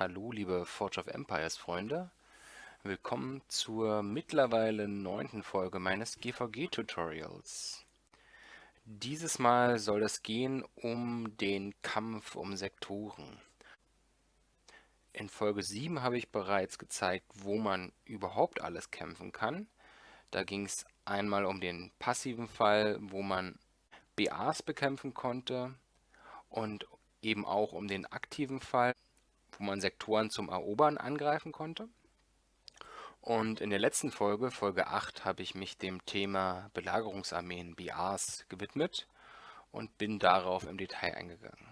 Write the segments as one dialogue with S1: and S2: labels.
S1: Hallo liebe Forge of Empires Freunde, willkommen zur mittlerweile neunten Folge meines GVG-Tutorials. Dieses Mal soll es gehen um den Kampf um Sektoren. In Folge 7 habe ich bereits gezeigt, wo man überhaupt alles kämpfen kann. Da ging es einmal um den passiven Fall, wo man BAs bekämpfen konnte und eben auch um den aktiven Fall, wo man Sektoren zum Erobern angreifen konnte. Und in der letzten Folge, Folge 8, habe ich mich dem Thema Belagerungsarmeen, BAs, gewidmet und bin darauf im Detail eingegangen.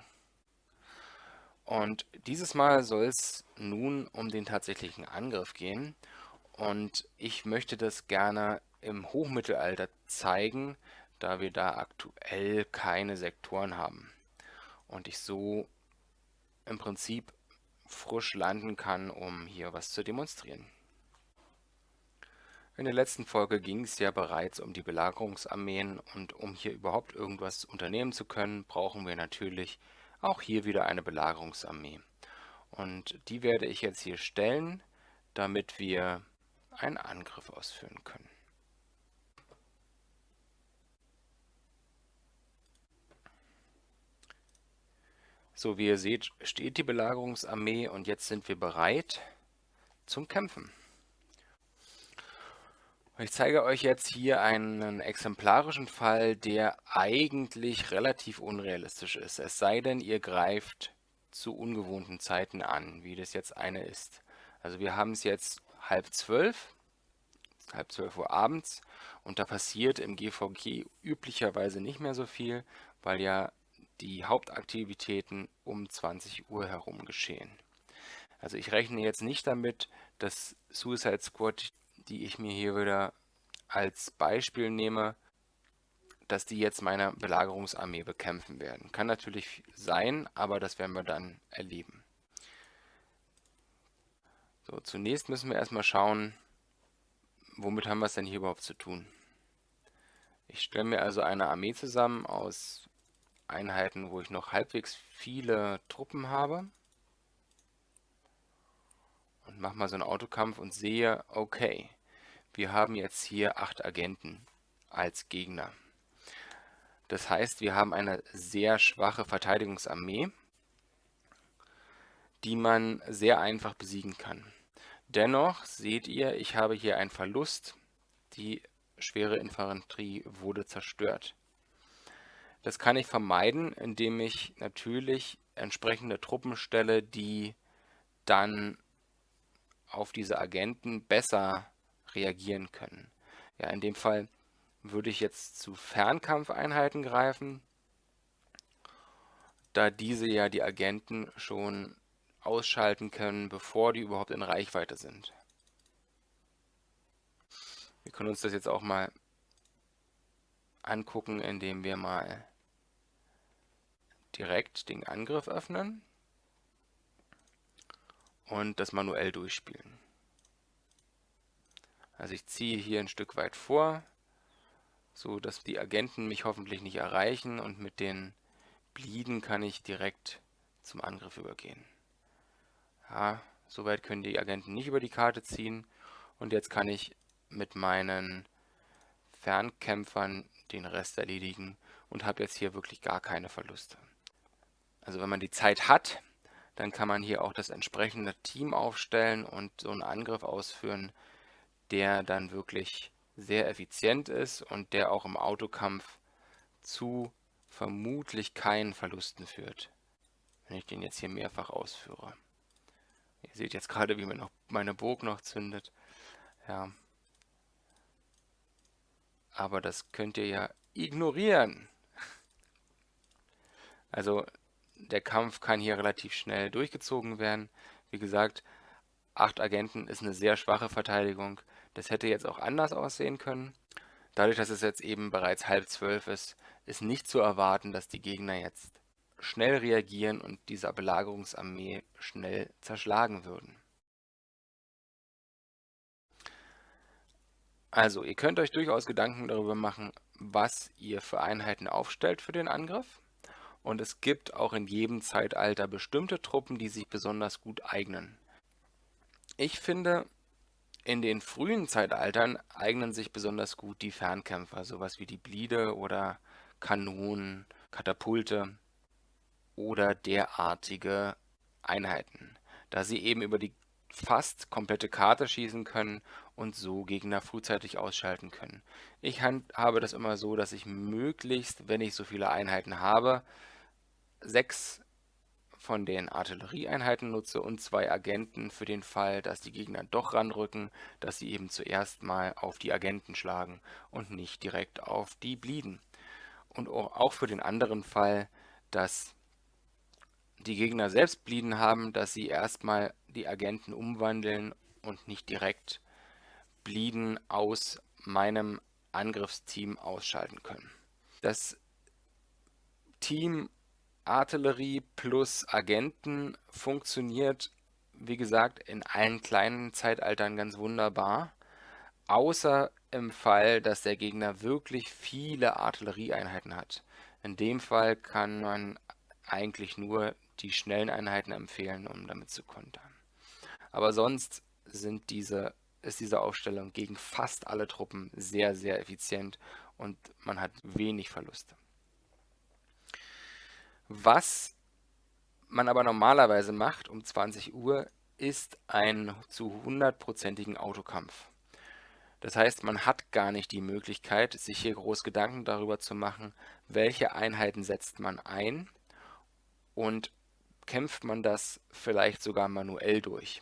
S1: Und dieses Mal soll es nun um den tatsächlichen Angriff gehen. Und ich möchte das gerne im Hochmittelalter zeigen, da wir da aktuell keine Sektoren haben. Und ich so im Prinzip frisch landen kann, um hier was zu demonstrieren. In der letzten Folge ging es ja bereits um die Belagerungsarmeen und um hier überhaupt irgendwas unternehmen zu können, brauchen wir natürlich auch hier wieder eine Belagerungsarmee. Und die werde ich jetzt hier stellen, damit wir einen Angriff ausführen können. So, wie ihr seht, steht die Belagerungsarmee und jetzt sind wir bereit zum Kämpfen. Ich zeige euch jetzt hier einen exemplarischen Fall, der eigentlich relativ unrealistisch ist. Es sei denn, ihr greift zu ungewohnten Zeiten an, wie das jetzt eine ist. Also wir haben es jetzt halb zwölf, halb zwölf Uhr abends und da passiert im GVG üblicherweise nicht mehr so viel, weil ja die Hauptaktivitäten um 20 Uhr herum geschehen. Also ich rechne jetzt nicht damit, dass Suicide Squad, die ich mir hier wieder als Beispiel nehme, dass die jetzt meine Belagerungsarmee bekämpfen werden. Kann natürlich sein, aber das werden wir dann erleben. So, zunächst müssen wir erstmal schauen, womit haben wir es denn hier überhaupt zu tun. Ich stelle mir also eine Armee zusammen aus Einheiten, wo ich noch halbwegs viele Truppen habe. Und mache mal so einen Autokampf und sehe, okay, wir haben jetzt hier acht Agenten als Gegner. Das heißt, wir haben eine sehr schwache Verteidigungsarmee, die man sehr einfach besiegen kann. Dennoch seht ihr, ich habe hier einen Verlust. Die schwere Infanterie wurde zerstört. Das kann ich vermeiden, indem ich natürlich entsprechende Truppen stelle, die dann auf diese Agenten besser reagieren können. Ja, in dem Fall würde ich jetzt zu Fernkampfeinheiten greifen, da diese ja die Agenten schon ausschalten können, bevor die überhaupt in Reichweite sind. Wir können uns das jetzt auch mal angucken, indem wir mal direkt den Angriff öffnen und das manuell durchspielen. Also ich ziehe hier ein Stück weit vor, so dass die Agenten mich hoffentlich nicht erreichen und mit den Blieden kann ich direkt zum Angriff übergehen. Ja, soweit können die Agenten nicht über die Karte ziehen und jetzt kann ich mit meinen Fernkämpfern den Rest erledigen und habe jetzt hier wirklich gar keine Verluste. Also wenn man die Zeit hat, dann kann man hier auch das entsprechende Team aufstellen und so einen Angriff ausführen, der dann wirklich sehr effizient ist und der auch im Autokampf zu vermutlich keinen Verlusten führt, wenn ich den jetzt hier mehrfach ausführe. Ihr seht jetzt gerade, wie mir noch meine Burg noch zündet. Ja. Aber das könnt ihr ja ignorieren. Also der Kampf kann hier relativ schnell durchgezogen werden. Wie gesagt, acht Agenten ist eine sehr schwache Verteidigung. Das hätte jetzt auch anders aussehen können. Dadurch, dass es jetzt eben bereits halb zwölf ist, ist nicht zu erwarten, dass die Gegner jetzt schnell reagieren und dieser Belagerungsarmee schnell zerschlagen würden. Also, ihr könnt euch durchaus Gedanken darüber machen, was ihr für Einheiten aufstellt für den Angriff. Und es gibt auch in jedem Zeitalter bestimmte Truppen, die sich besonders gut eignen. Ich finde, in den frühen Zeitaltern eignen sich besonders gut die Fernkämpfer, sowas wie die Blide oder Kanonen, Katapulte oder derartige Einheiten, da sie eben über die fast komplette Karte schießen können und so Gegner frühzeitig ausschalten können. Ich habe das immer so, dass ich möglichst, wenn ich so viele Einheiten habe, sechs von den Artillerieeinheiten nutze und zwei Agenten für den Fall, dass die Gegner doch ranrücken, dass sie eben zuerst mal auf die Agenten schlagen und nicht direkt auf die Blieden. Und auch für den anderen Fall, dass die Gegner selbst Blieden haben, dass sie erstmal die Agenten umwandeln und nicht direkt Blieden aus meinem Angriffsteam ausschalten können. Das Team Artillerie plus Agenten funktioniert, wie gesagt, in allen kleinen Zeitaltern ganz wunderbar, außer im Fall, dass der Gegner wirklich viele Artillerieeinheiten hat. In dem Fall kann man eigentlich nur die schnellen Einheiten empfehlen, um damit zu kontern. Aber sonst sind diese, ist diese Aufstellung gegen fast alle Truppen sehr, sehr effizient und man hat wenig Verluste. Was man aber normalerweise macht um 20 Uhr, ist ein zu hundertprozentigen Autokampf. Das heißt, man hat gar nicht die Möglichkeit, sich hier groß Gedanken darüber zu machen, welche Einheiten setzt man ein und kämpft man das vielleicht sogar manuell durch.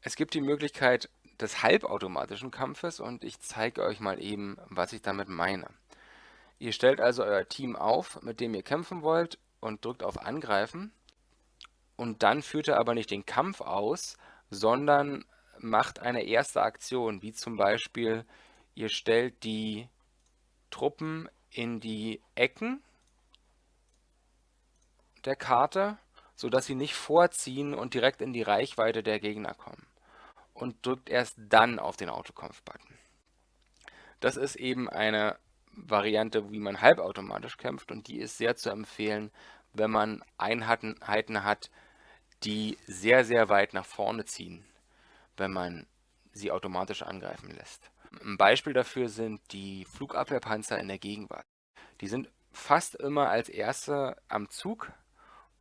S1: Es gibt die Möglichkeit des halbautomatischen Kampfes und ich zeige euch mal eben, was ich damit meine. Ihr stellt also euer Team auf, mit dem ihr kämpfen wollt und drückt auf Angreifen und dann führt ihr aber nicht den Kampf aus, sondern macht eine erste Aktion, wie zum Beispiel ihr stellt die Truppen in die Ecken der Karte, sodass sie nicht vorziehen und direkt in die Reichweite der Gegner kommen. Und drückt erst dann auf den Autokampf-Button. Das ist eben eine Variante, wie man halbautomatisch kämpft und die ist sehr zu empfehlen, wenn man Einheiten hat, die sehr, sehr weit nach vorne ziehen, wenn man sie automatisch angreifen lässt. Ein Beispiel dafür sind die Flugabwehrpanzer in der Gegenwart. Die sind fast immer als erste am Zug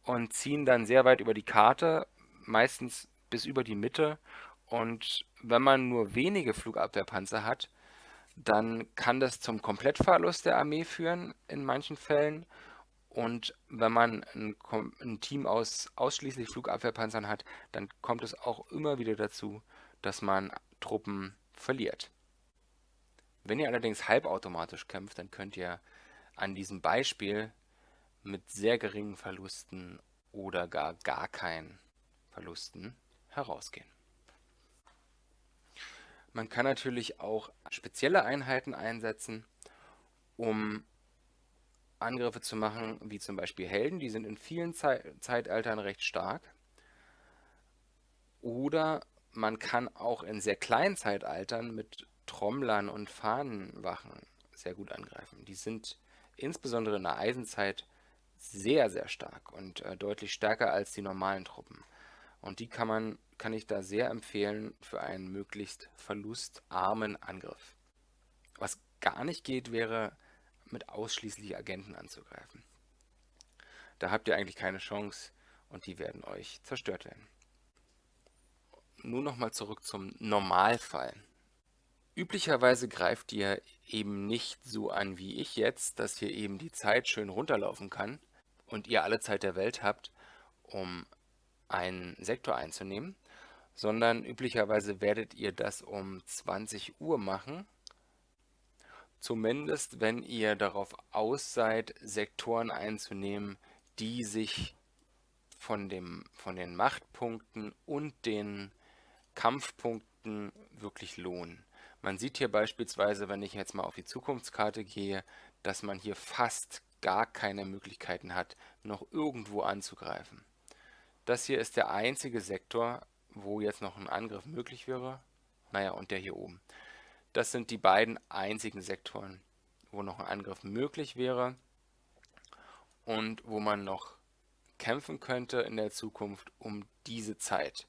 S1: und ziehen dann sehr weit über die Karte, meistens bis über die Mitte. Und wenn man nur wenige Flugabwehrpanzer hat, dann kann das zum Komplettverlust der Armee führen in manchen Fällen. Und wenn man ein, ein, Team aus ausschließlich Flugabwehrpanzern hat, dann kommt es auch immer wieder dazu, dass man Truppen verliert. Wenn ihr allerdings halbautomatisch kämpft, dann könnt ihr an diesem Beispiel mit sehr geringen Verlusten oder gar gar keinen Verlusten herausgehen. Man kann natürlich auch spezielle Einheiten einsetzen, um Angriffe zu machen, wie zum Beispiel Helden, die sind in vielen Ze Zeitaltern recht stark. Oder man kann auch in sehr kleinen Zeitaltern mit Trommlern und Fahnenwachen sehr gut angreifen. Die sind insbesondere in der Eisenzeit sehr, sehr stark und äh, deutlich stärker als die normalen Truppen. Und die kann man, kann ich da sehr empfehlen für einen möglichst verlustarmen Angriff. Was gar nicht geht, wäre mit ausschließlich Agenten anzugreifen. Da habt ihr eigentlich keine Chance und die werden euch zerstört werden. Nun nochmal zurück zum Normalfall. Üblicherweise greift ihr eben nicht so an wie ich jetzt, dass hier eben die Zeit schön runterlaufen kann, und ihr alle Zeit der Welt habt, um einen Sektor einzunehmen, sondern üblicherweise werdet ihr das um 20 Uhr machen, zumindest wenn ihr darauf aus seid, Sektoren einzunehmen, die sich von, dem, von den Machtpunkten und den Kampfpunkten wirklich lohnen. Man sieht hier beispielsweise, wenn ich jetzt mal auf die Zukunftskarte gehe, dass man hier fast gar keine Möglichkeiten hat, noch irgendwo anzugreifen. Das hier ist der einzige Sektor, wo jetzt noch ein Angriff möglich wäre. Naja, und der hier oben. Das sind die beiden einzigen Sektoren, wo noch ein Angriff möglich wäre. und wo man noch kämpfen könnte in der Zukunft um diese Zeit.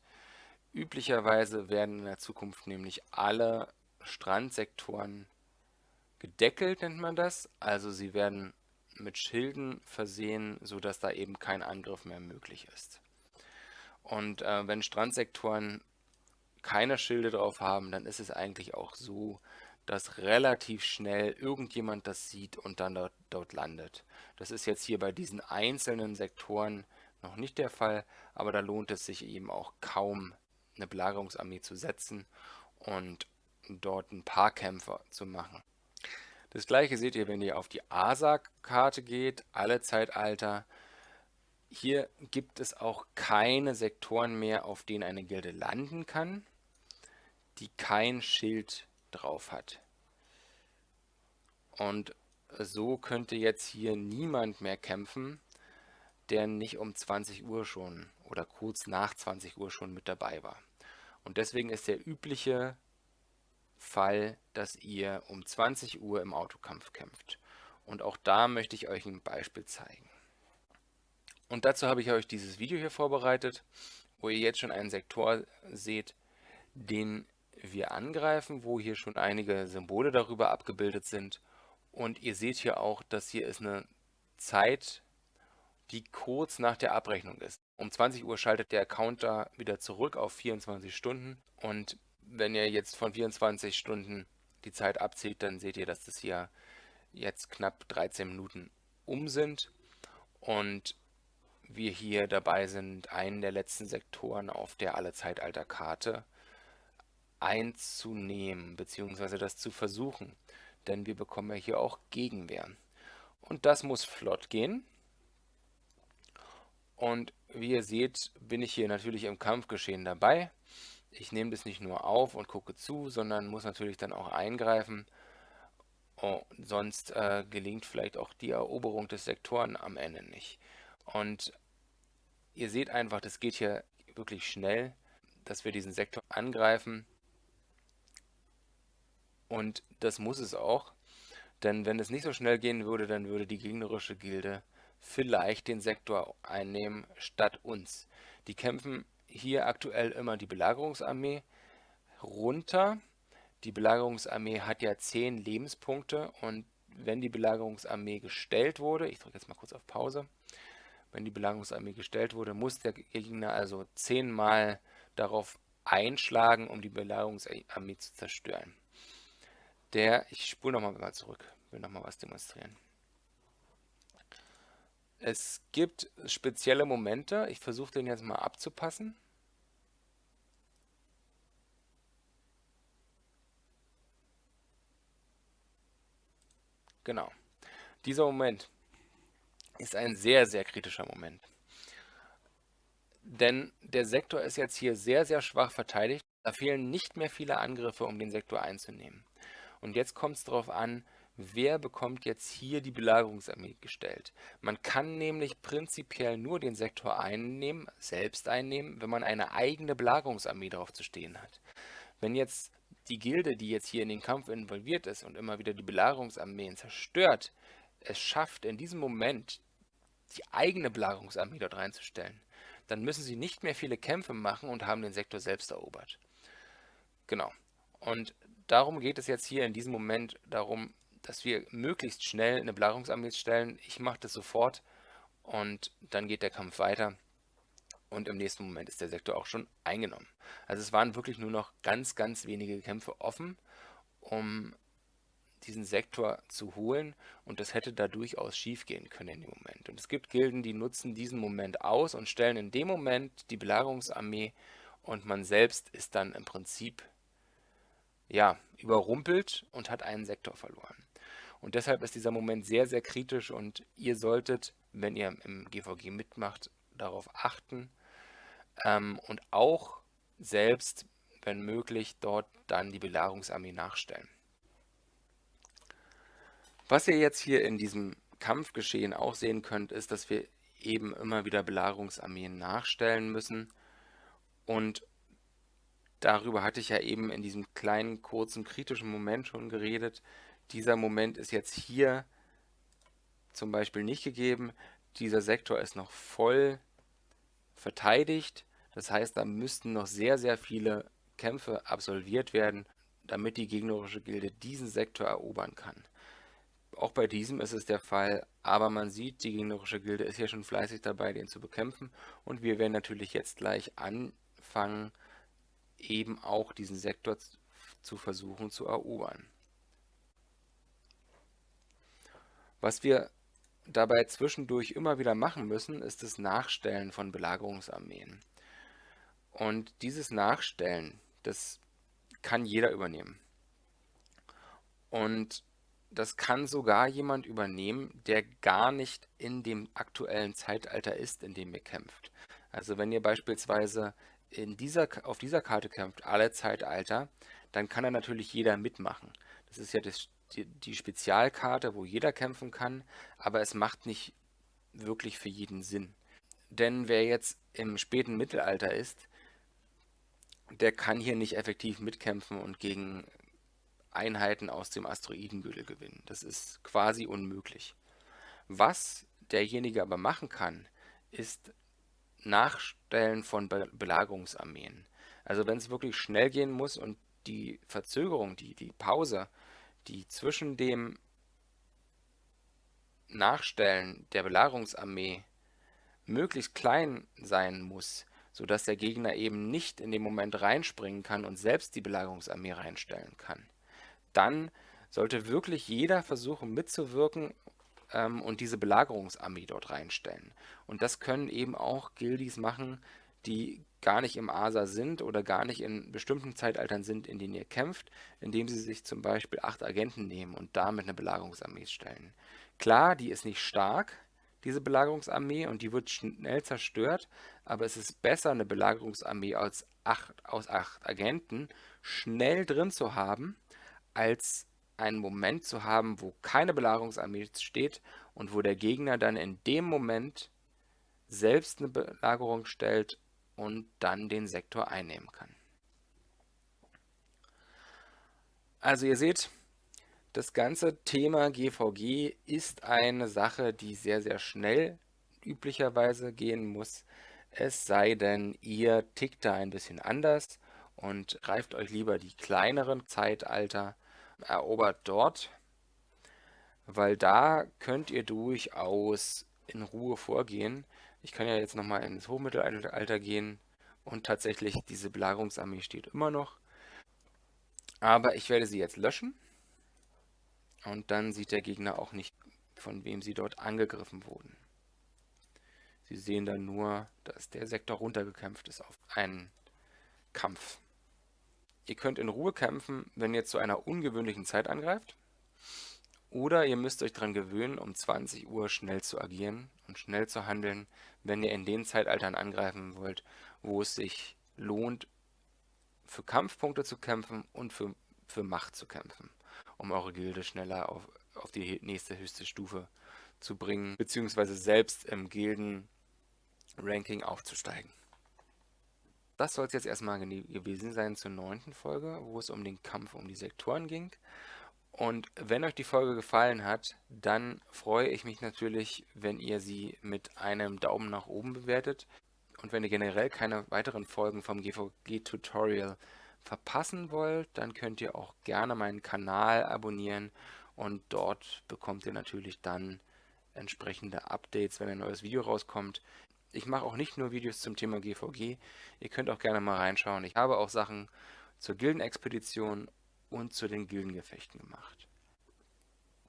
S1: Üblicherweise werden in der Zukunft nämlich alle Strandsektoren gedeckelt, nennt man das. Also sie werden mit Schilden versehen, sodass da eben kein Angriff mehr möglich ist. Und äh, wenn Strandsektoren keine Schilde drauf haben, dann ist es eigentlich auch so, dass relativ schnell irgendjemand das sieht und dann dort, dort landet. Das ist jetzt hier bei diesen einzelnen Sektoren noch nicht der Fall, aber da lohnt es sich eben auch kaum eine Belagerungsarmee zu setzen und dort ein paar Kämpfer zu machen. Das gleiche seht ihr, wenn ihr auf die ASA-Karte geht, alle Zeitalter. Hier gibt es auch keine Sektoren mehr, auf denen eine Gilde landen kann, die kein Schild drauf hat. Und so könnte jetzt hier niemand mehr kämpfen, der nicht um 20 Uhr schon oder kurz nach 20 Uhr schon mit dabei war. Und deswegen ist der übliche Fall, dass ihr um 20 Uhr im Autokampf kämpft. Und auch da möchte ich euch ein Beispiel zeigen. Und dazu habe ich euch dieses Video hier vorbereitet, wo ihr jetzt schon einen Sektor seht, den wir angreifen, wo hier schon einige Symbole darüber abgebildet sind. Und ihr seht hier auch, dass hier ist eine Zeit, die kurz nach der Abrechnung ist. Um 20 Uhr schaltet der Counter wieder zurück auf 24 Stunden und wenn ihr jetzt von 24 Stunden die Zeit abzieht, dann seht ihr, dass das hier jetzt knapp 13 Minuten um sind und wir hier dabei sind, einen der letzten Sektoren auf der Alle-Zeitalter-Karte einzunehmen, beziehungsweise das zu versuchen, denn wir bekommen ja hier auch Gegenwehr. Und das muss flott gehen. Und wie ihr seht, bin ich hier natürlich im Kampfgeschehen dabei. Ich nehme das nicht nur auf und gucke zu, sondern muss natürlich dann auch eingreifen. Oh, sonst äh, gelingt vielleicht auch die Eroberung des Sektoren am Ende nicht. Und ihr seht einfach, das geht hier wirklich schnell, dass wir diesen Sektor angreifen. Und das muss es auch, denn wenn es nicht so schnell gehen würde, dann würde die gegnerische Gilde vielleicht den Sektor einnehmen statt uns. Die kämpfen hier aktuell immer die Belagerungsarmee runter. Die Belagerungsarmee hat ja 10 Lebenspunkte und wenn die Belagerungsarmee gestellt wurde, ich drücke jetzt mal kurz auf Pause, wenn die Belagerungsarmee gestellt wurde, muss der Gegner also 10 Mal darauf einschlagen, um die Belagerungsarmee zu zerstören. Der, ich spule nochmal mal zurück, will nochmal was demonstrieren. Es gibt spezielle Momente, ich versuche den jetzt mal abzupassen. Genau. Dieser Moment ist ein sehr, sehr kritischer Moment. Denn der Sektor ist jetzt hier sehr, sehr schwach verteidigt. Da fehlen nicht mehr viele Angriffe, um den Sektor einzunehmen. Und jetzt kommt es darauf an, wer bekommt jetzt hier die Belagerungsarmee gestellt. Man kann nämlich prinzipiell nur den Sektor einnehmen, selbst einnehmen, wenn man eine eigene Belagerungsarmee darauf zu stehen hat. Wenn jetzt die Gilde, die jetzt hier in den Kampf involviert ist und immer wieder die Belagerungsarmeen zerstört, es schafft in diesem Moment die eigene Belagerungsarmee dort reinzustellen, dann müssen sie nicht mehr viele Kämpfe machen und haben den Sektor selbst erobert. Genau. Und darum geht es jetzt hier in diesem Moment darum, dass wir möglichst schnell eine Belagerungsarmee stellen. Ich mache das sofort und dann geht der Kampf weiter und im nächsten Moment ist der Sektor auch schon eingenommen. Also es waren wirklich nur noch ganz, ganz wenige Kämpfe offen, um diesen Sektor zu holen und das hätte da durchaus schief gehen können in dem Moment. Und es gibt Gilden, die nutzen diesen Moment aus und stellen in dem Moment die Belagerungsarmee und man selbst ist dann im Prinzip ja, überrumpelt und hat einen Sektor verloren. Und deshalb ist dieser Moment sehr, sehr kritisch und ihr solltet, wenn ihr im GVG mitmacht, darauf achten ähm, und auch selbst, wenn möglich, dort dann die Belagerungsarmee nachstellen. Was ihr jetzt hier in diesem Kampfgeschehen auch sehen könnt, ist, dass wir eben immer wieder Belagerungsarmeen nachstellen müssen und darüber hatte ich ja eben in diesem kleinen, kurzen, kritischen Moment schon geredet. Dieser Moment ist jetzt hier zum Beispiel nicht gegeben, dieser Sektor ist noch voll verteidigt. Das heißt, da müssten noch sehr, sehr viele Kämpfe absolviert werden, damit die gegnerische Gilde diesen Sektor erobern kann. Auch bei diesem ist es der Fall, aber man sieht, die gegnerische Gilde ist hier schon fleißig dabei, den zu bekämpfen und wir werden natürlich jetzt gleich anfangen, eben auch diesen Sektor zu versuchen zu erobern. Was wir dabei zwischendurch immer wieder machen müssen, ist das Nachstellen von Belagerungsarmeen. Und dieses Nachstellen, das kann jeder übernehmen. Und das kann sogar jemand übernehmen, der gar nicht in dem aktuellen Zeitalter ist, in dem ihr kämpft. Also wenn ihr beispielsweise in dieser, auf dieser Karte kämpft, alle Zeitalter, dann kann da natürlich jeder mitmachen. Das ist ja das, die, die Spezialkarte, wo jeder kämpfen kann, aber es macht nicht wirklich für jeden Sinn. Denn wer jetzt im späten Mittelalter ist, der kann hier nicht effektiv mitkämpfen und gegen Einheiten aus dem Asteroidengürtel gewinnen. Das ist quasi unmöglich. Was derjenige aber machen kann, ist Nachstellen von Be Belagerungsarmeen. Also wenn es wirklich schnell gehen muss und die Verzögerung, die, die Pause, die zwischen dem Nachstellen der Belagerungsarmee möglichst klein sein muss, sodass der Gegner eben nicht in dem Moment reinspringen kann und selbst die Belagerungsarmee reinstellen kann dann sollte wirklich jeder versuchen mitzuwirken ähm, und diese Belagerungsarmee dort reinstellen. Und das können eben auch Gildis machen, die gar nicht im Asa sind oder gar nicht in bestimmten Zeitaltern sind, in denen ihr kämpft, indem sie sich zum Beispiel acht Agenten nehmen und damit eine Belagerungsarmee stellen. Klar, die ist nicht stark, diese Belagerungsarmee, und die wird schnell zerstört, aber es ist besser, eine Belagerungsarmee aus acht, aus acht Agenten schnell drin zu haben, als einen Moment zu haben, wo keine Belagerungsarmee steht und wo der Gegner dann in dem Moment selbst eine Belagerung stellt und dann den Sektor einnehmen kann. Also ihr seht, das ganze Thema GVG ist eine Sache, die sehr, sehr schnell üblicherweise gehen muss. Es sei denn, ihr tickt da ein bisschen anders und greift euch lieber die kleineren Zeitalter erobert dort, weil da könnt ihr durchaus in Ruhe vorgehen. Ich kann ja jetzt nochmal ins Hochmittelalter gehen und tatsächlich diese Belagerungsarmee steht immer noch. Aber ich werde sie jetzt löschen und dann sieht der Gegner auch nicht, von wem sie dort angegriffen wurden. Sie sehen dann nur, dass der Sektor runtergekämpft ist auf einen Kampf. Ihr könnt in Ruhe kämpfen, wenn ihr zu einer ungewöhnlichen Zeit angreift. Oder ihr müsst euch daran gewöhnen, um 20 Uhr schnell zu agieren und schnell zu handeln, wenn ihr in den Zeitaltern angreifen wollt, wo es sich lohnt, für Kampfpunkte zu kämpfen und für, für Macht zu kämpfen, um eure Gilde schneller auf, auf die nächste höchste Stufe zu bringen, beziehungsweise selbst im Gilden-Ranking aufzusteigen. Das soll es jetzt erstmal gewesen sein zur neunten Folge, wo es um den Kampf um die Sektoren ging. Und wenn euch die Folge gefallen hat, dann freue ich mich natürlich, wenn ihr sie mit einem Daumen nach oben bewertet. Und wenn ihr generell keine weiteren Folgen vom GVG-Tutorial verpassen wollt, dann könnt ihr auch gerne meinen Kanal abonnieren und dort bekommt ihr natürlich dann entsprechende Updates, wenn ein neues Video rauskommt. Ich mache auch nicht nur Videos zum Thema GVG. Ihr könnt auch gerne mal reinschauen. Ich habe auch Sachen zur Gildenexpedition und zu den Gildengefechten gemacht.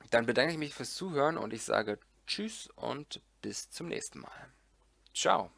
S1: Dann bedanke ich mich fürs Zuhören und ich sage Tschüss und bis zum nächsten Mal. Ciao.